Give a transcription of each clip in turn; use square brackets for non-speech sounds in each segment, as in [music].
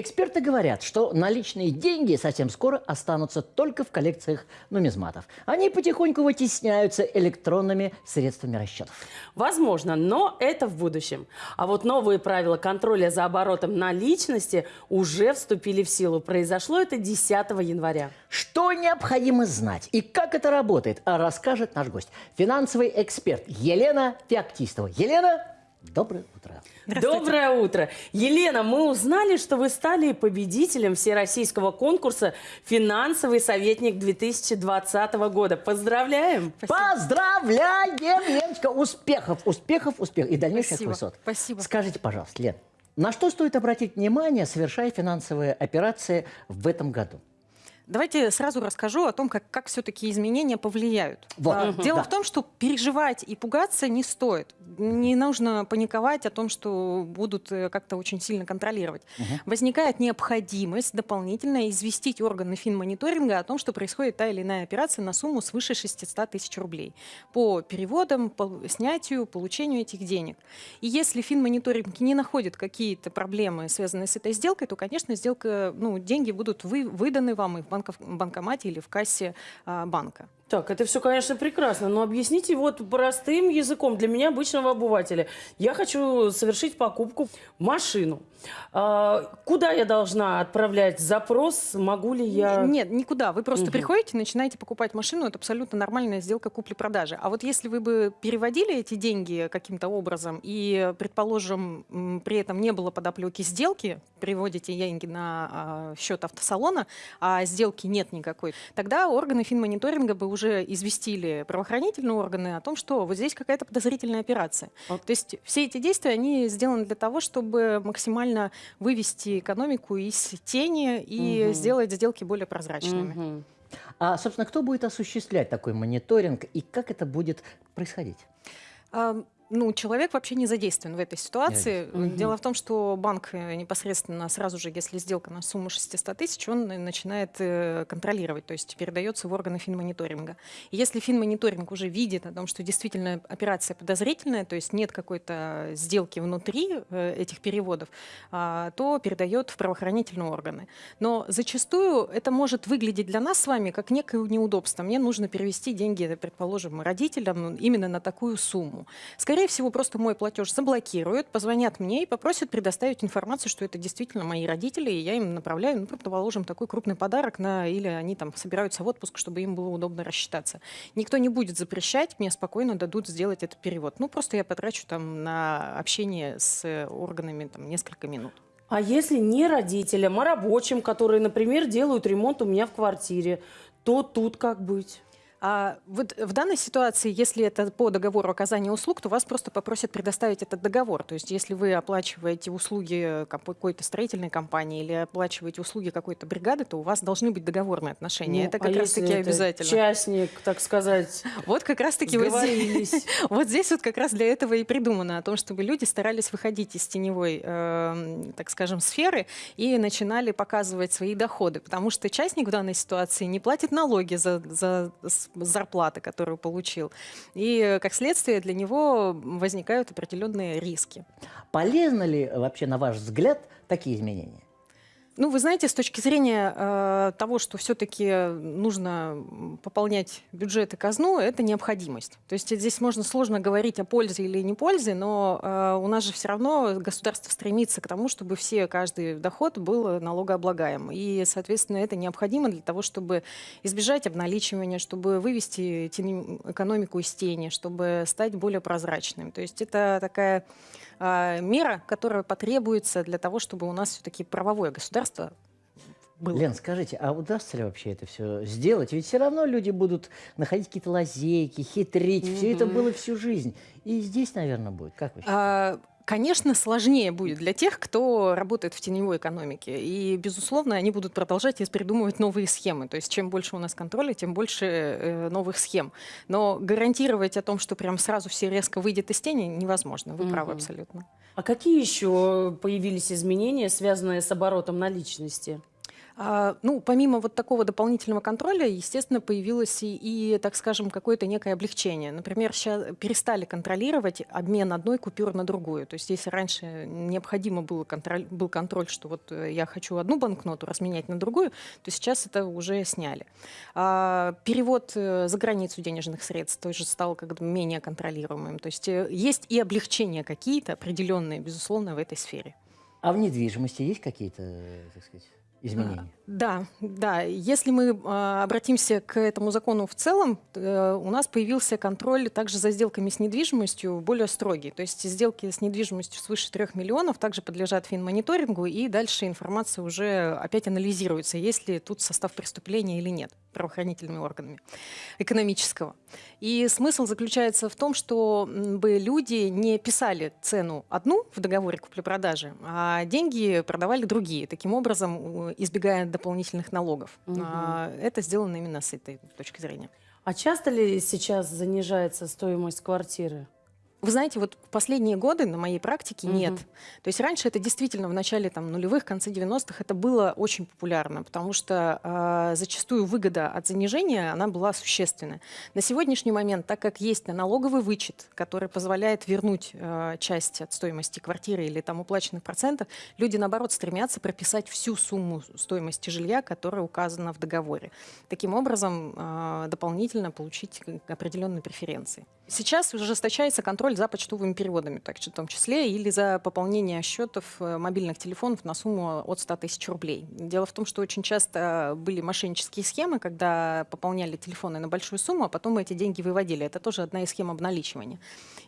Эксперты говорят, что наличные деньги совсем скоро останутся только в коллекциях нумизматов. Они потихоньку вытесняются электронными средствами расчетов. Возможно, но это в будущем. А вот новые правила контроля за оборотом наличности уже вступили в силу. Произошло это 10 января. Что необходимо знать и как это работает, расскажет наш гость. Финансовый эксперт Елена Феоктистова. Елена, доброе утро. Доброе утро. Елена, мы узнали, что вы стали победителем всероссийского конкурса «Финансовый советник 2020 года». Поздравляем! Поздравляем, Леночка! Успехов, успехов, успехов и дальнейших Спасибо, высот. спасибо. Скажите, пожалуйста, Лен, на что стоит обратить внимание, совершая финансовые операции в этом году? Давайте сразу расскажу о том, как, как все-таки изменения повлияют. Вот. А. Дело Да. в том, что переживать и пугаться не стоит. Не нужно паниковать о том, что будут э, как-то очень сильно контролировать. Возникает необходимость дополнительно известить органы финмониторинга о том, что происходит та или иная операция на сумму свыше 600 тысяч рублей по переводам, по снятию, получению этих денег. И если финмониторинг не находит какие-то проблемы, связанные с этой сделкой, то, конечно, сделка, ну, деньги будут вы, выданы вам и в банков, банкомате или в кассе а, банка. Так, это все, конечно, прекрасно, но объясните вот простым языком для меня, обычного обывателя. Я хочу совершить покупку машину. А, куда я должна отправлять запрос? Могу ли я... Нет, никуда. Вы просто Мгм. приходите, начинаете покупать машину, это абсолютно нормальная сделка купли-продажи. А вот если вы бы переводили эти деньги каким-то образом и, предположим, при этом не было подоплеки сделки, переводите деньги на а, счет автосалона, а сделки нет никакой, тогда органы финмониторинга бы уже известили правоохранительные органы о том, что вот здесь какая-то подозрительная операция. А- То есть все эти действия, они сделаны для того, чтобы максимально вывести экономику из тени и Мгм. сделать сделки более прозрачными. Мгм. А, собственно, кто будет осуществлять такой мониторинг и как это будет происходить? Ну, человек вообще не задействован в этой ситуации. Мгм. Дело в том, что банк э, непосредственно сразу же, если сделка на сумму 600 тысяч, он э, начинает э, контролировать, то есть передается в органы финмониторинга. И если финмониторинг уже видит о том, что действительно операция подозрительная, то есть нет какой-то сделки внутри этих переводов, а, то передает в правоохранительные органы. Но зачастую это может выглядеть для нас с вами как некое неудобство. Мне нужно перевести деньги, предположим, родителям именно на такую сумму. Скорее всего, просто мой платеж заблокируют, позвонят мне и попросят предоставить информацию, что это действительно мои родители, и я им направляю, ну, предположим, такой крупный подарок, на, или они там собираются в отпуск, чтобы им было удобно рассчитаться. Никто не будет запрещать, мне спокойно дадут сделать этот перевод. Ну, просто я потрачу там на общение с органами там несколько минут. А если не родителям, а рабочим, которые, например, делают ремонт у меня в квартире, то тут как быть? А вот в данной ситуации, если это по договору оказания услуг, то вас просто попросят предоставить этот договор. То есть если вы оплачиваете услуги какой-то строительной компании или оплачиваете услуги какой-то бригады, то у вас должны быть договорные отношения. Ну, это а как если раз-таки обязательно. Частник, так сказать, [laughs] Вот как раз-таки вот здесь, [laughs] вот здесь вот как раз для этого и придумано, о том, чтобы люди старались выходить из теневой, эм, так скажем, сферы и начинали показывать свои доходы, потому что частник в данной ситуации не платит налоги за, за с- зарплаты, которую получил. И, как следствие, для него возникают определенные риски. Полезно ли вообще, на ваш взгляд, такие изменения? Ну, вы знаете, с точки зрения э, того, что все-таки нужно пополнять бюджет и казну, это необходимость. То есть здесь можно сложно говорить о пользе или не пользе, но э, у нас же все равно государство стремится к тому, чтобы все, каждый доход был налогооблагаем. И, соответственно, это необходимо для того, чтобы избежать обналичивания, чтобы вывести экономику из тени, чтобы стать более прозрачным. То есть это такая мера, которая потребуется для того, чтобы у нас все-таки правовое государство было. Лен, скажите, а удастся ли вообще это все сделать? Ведь все равно люди будут находить какие-то лазейки, хитрить. Все это было всю жизнь. И здесь, наверное, будет. Как вы считаете? А, Конечно, сложнее будет для тех, кто работает в теневой экономике. И, безусловно, они будут продолжать придумывать новые схемы. То есть, чем больше у нас контроля, тем больше э, новых схем. Но гарантировать о том, что прям сразу все резко выйдет из тени, невозможно. Вы правы Мгм. абсолютно. А какие еще появились изменения, связанные с оборотом наличности? А, ну, помимо вот такого дополнительного контроля, естественно, появилось и, и так скажем, какое-то некое облегчение. Например, сейчас перестали контролировать обмен одной купюры на другую. То есть если раньше необходимо было контроль, был контроль, что вот э, я хочу одну банкноту разменять на другую, то сейчас это уже сняли. А, перевод э, за границу денежных средств тоже стал как бы менее контролируемым. То есть э, есть и облегчения какие-то определенные, безусловно, в этой сфере. А в недвижимости есть какие-то, так сказать, изменений? Да, да. Если мы э, обратимся к этому закону в целом, э, у нас появился контроль также за сделками с недвижимостью более строгий. То есть сделки с недвижимостью свыше 3 миллионов также подлежат финмониторингу, и дальше информация уже опять анализируется, есть ли тут состав преступления или нет правоохранительными органами экономического. И смысл заключается в том, что бы люди не писали цену одну в договоре купли-продажи, а деньги продавали другие, таким образом избегая дополнительных налогов. Угу. Это сделано именно с этой точки зрения. А часто ли сейчас занижается стоимость квартиры? Вы знаете, вот в последние годы на моей практике угу. нет. То есть раньше это действительно в начале там, нулевых, конце 90-х это было очень популярно, потому что э, зачастую выгода от занижения, она была существенная. На сегодняшний момент, так как есть налоговый вычет, который позволяет вернуть э, часть от стоимости квартиры или там уплаченных процентов, люди, наоборот, стремятся прописать всю сумму стоимости жилья, которая указана в договоре. Таким образом, э, дополнительно получить определенные преференции. Сейчас ужесточается контроль за почтовыми переводами, так, в том числе, или за пополнение счетов э, мобильных телефонов на сумму от 100 тысяч рублей. Дело в том, что очень часто были мошеннические схемы, когда пополняли телефоны на большую сумму, а потом эти деньги выводили. Это тоже одна из схем обналичивания.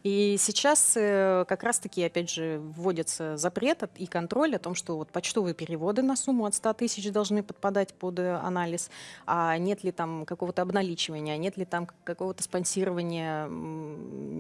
И сейчас э, как раз-таки, опять же, вводится запрет и контроль о том, что вот почтовые переводы на сумму от 100 тысяч должны подпадать под э, анализ, а нет ли там какого-то обналичивания, нет ли там какого-то спонсирования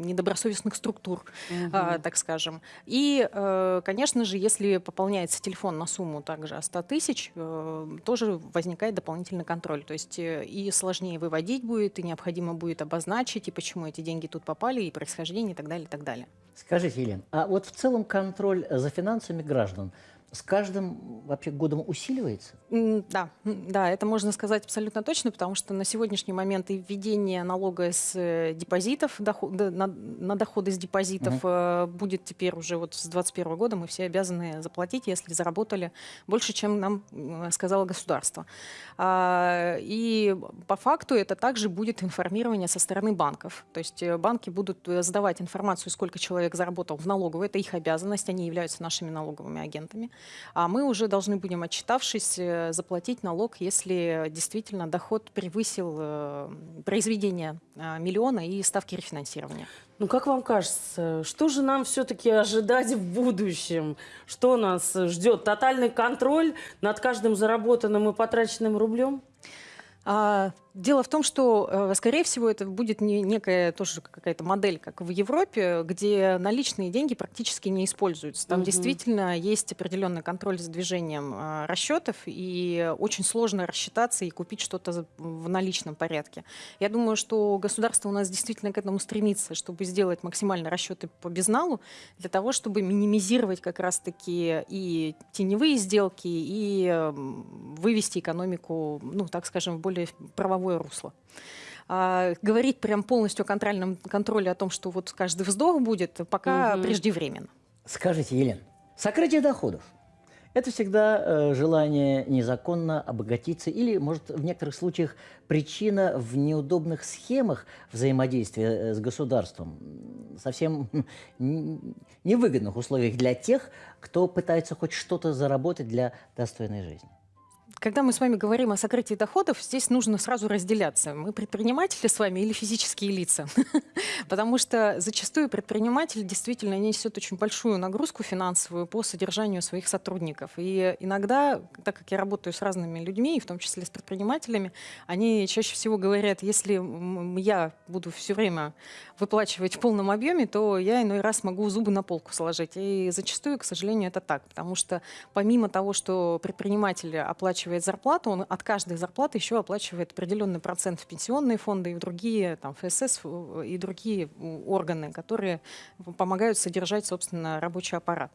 недобросовестных структур, угу. а, так скажем. И, э, конечно же, если пополняется телефон на сумму также 100 тысяч, э, тоже возникает дополнительный контроль. То есть э, и сложнее выводить будет, и необходимо будет обозначить, и почему эти деньги тут попали, и происхождение, и так далее, и так далее. Скажите, Елена, а вот в целом контроль за финансами граждан – с каждым вообще годом усиливается? Да, да, это можно сказать абсолютно точно, потому что на сегодняшний момент и введение налога с э, депозитов, доход, на, на доходы с депозитов угу. будет теперь уже вот с 2021 года мы все обязаны заплатить, если заработали больше, чем нам сказало государство. А, и по факту это также будет информирование со стороны банков. То есть э, банки будут задавать информацию, сколько человек заработал в налоговую, это их обязанность, они являются нашими налоговыми агентами а мы уже должны будем, отчитавшись, э, заплатить налог, если действительно доход превысил э, произведение э, миллиона и ставки рефинансирования. Ну, как вам кажется, что же нам все-таки ожидать в будущем? Что нас ждет? Тотальный контроль над каждым заработанным и потраченным рублем? А, Дело в том, что, э, скорее всего, это будет не, некая тоже какая-то модель, как в Европе, где наличные деньги практически не используются. Там угу. действительно есть определенный контроль за движением э, расчетов, и очень сложно рассчитаться и купить что-то в наличном порядке. Я думаю, что государство у нас действительно к этому стремится, чтобы сделать максимально расчеты по безналу, для того, чтобы минимизировать как раз-таки и теневые сделки, и вывести экономику, ну, так скажем, в более правовую правовое русло. А, говорить прям полностью о контрольном контроле о том, что вот каждый вздох будет, пока угу. преждевременно. Скажите, Елена, сокрытие доходов – это всегда э, желание незаконно обогатиться или, может, в некоторых случаях причина в неудобных схемах взаимодействия э, с государством, совсем [laughs] невыгодных условиях для тех, кто пытается хоть что-то заработать для достойной жизни. Когда мы с вами говорим о сокрытии доходов, здесь нужно сразу разделяться. Мы предприниматели с вами или физические лица? [laughs] Потому что зачастую предприниматель действительно несет очень большую нагрузку финансовую по содержанию своих сотрудников. И иногда, так как я работаю с разными людьми, в том числе с предпринимателями, они чаще всего говорят, если я буду все время выплачивать в полном объеме, то я иной раз могу зубы на полку сложить. И зачастую, к сожалению, это так. Потому что помимо того, что предприниматель оплачивает оплачивает зарплату, он от каждой зарплаты еще оплачивает определенный процент в пенсионные фонды и в другие, там, ФСС в- и другие м, органы, которые помогают содержать, собственно, рабочий аппарат.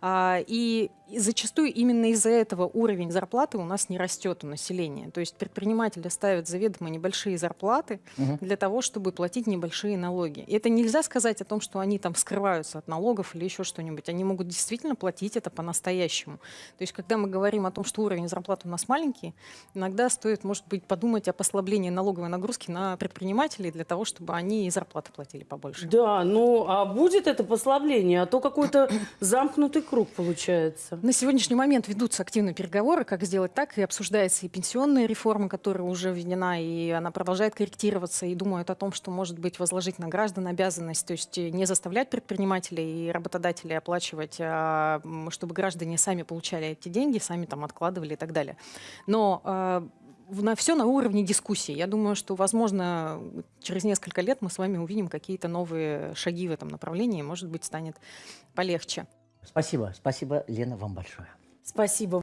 А, И зачастую именно из-за этого уровень зарплаты у нас не растет у населения. То есть предприниматели ставят заведомо небольшие зарплаты для того, чтобы платить небольшие налоги. И это нельзя сказать о том, что они там скрываются от налогов или еще что-нибудь. Они могут действительно платить это по-настоящему. То есть когда мы говорим о том, что уровень зарплаты у нас маленький, иногда стоит, может быть, подумать о послаблении налоговой нагрузки на предпринимателей для того, чтобы они и зарплаты платили побольше. Да, ну а будет это послабление, а то какой-то [clears throat] замкнутый круг получается. На сегодняшний момент ведутся активные переговоры, как сделать так, и обсуждается и пенсионная реформа, которая уже введена, и она продолжает корректироваться, и думают о том, что, может быть, возложить на граждан обязанность, то есть не заставлять предпринимателей и работодателей оплачивать, а чтобы граждане сами получали эти деньги, сами там откладывали и так далее. Но в- на все на уровне дискуссии. Я думаю, что, возможно, через несколько лет мы с вами увидим какие-то новые шаги в этом направлении, может быть, станет полегче. Спасибо, спасибо, Лена, вам большое. Спасибо.